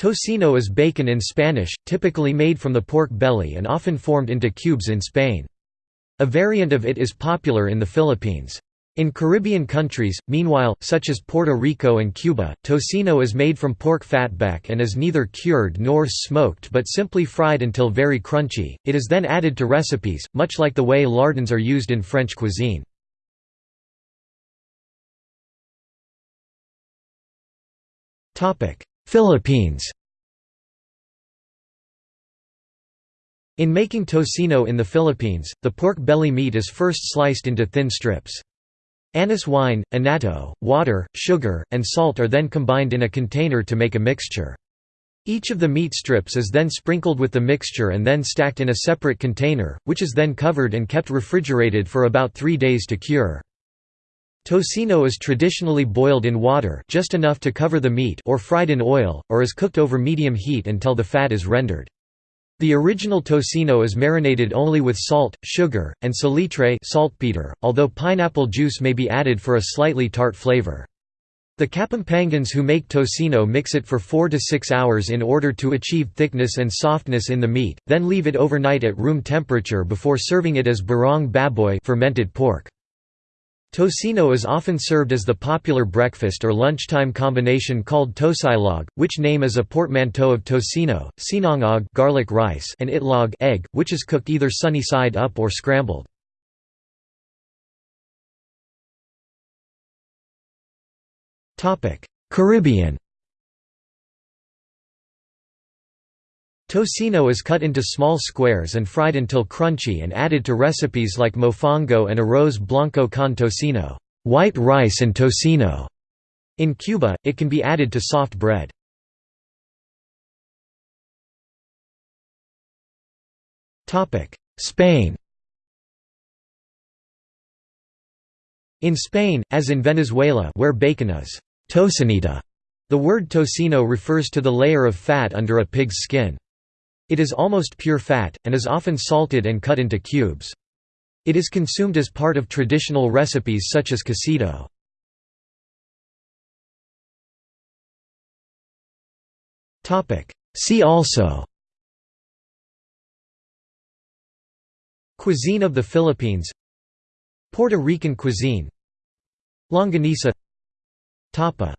Tocino is bacon in Spanish, typically made from the pork belly and often formed into cubes in Spain. A variant of it is popular in the Philippines. In Caribbean countries, meanwhile, such as Puerto Rico and Cuba, tocino is made from pork fatback and is neither cured nor smoked but simply fried until very crunchy. It is then added to recipes, much like the way lardons are used in French cuisine. Philippines In making tocino in the Philippines, the pork belly meat is first sliced into thin strips. Anise wine, annatto, water, sugar, and salt are then combined in a container to make a mixture. Each of the meat strips is then sprinkled with the mixture and then stacked in a separate container, which is then covered and kept refrigerated for about three days to cure. Tocino is traditionally boiled in water just enough to cover the meat or fried in oil, or is cooked over medium heat until the fat is rendered. The original tocino is marinated only with salt, sugar, and salitre although pineapple juice may be added for a slightly tart flavor. The Kapampangans who make tocino mix it for 4 to 6 hours in order to achieve thickness and softness in the meat, then leave it overnight at room temperature before serving it as burong baboy fermented pork. Tocino is often served as the popular breakfast or lunchtime combination called tosilog, which name is a portmanteau of tocino, sinangag garlic rice and itlog egg, which is cooked either sunny side up or scrambled. Caribbean Tocino is cut into small squares and fried until crunchy and added to recipes like mofongo and arroz blanco con tocino white rice and tocino". In Cuba, it can be added to soft bread. Spain In Spain, as in Venezuela where bacon is tocineta, the word tocino refers to the layer of fat under a pig's skin. It is almost pure fat, and is often salted and cut into cubes. It is consumed as part of traditional recipes such as cocido. See also Cuisine of the Philippines Puerto Rican cuisine Longanisa Tapa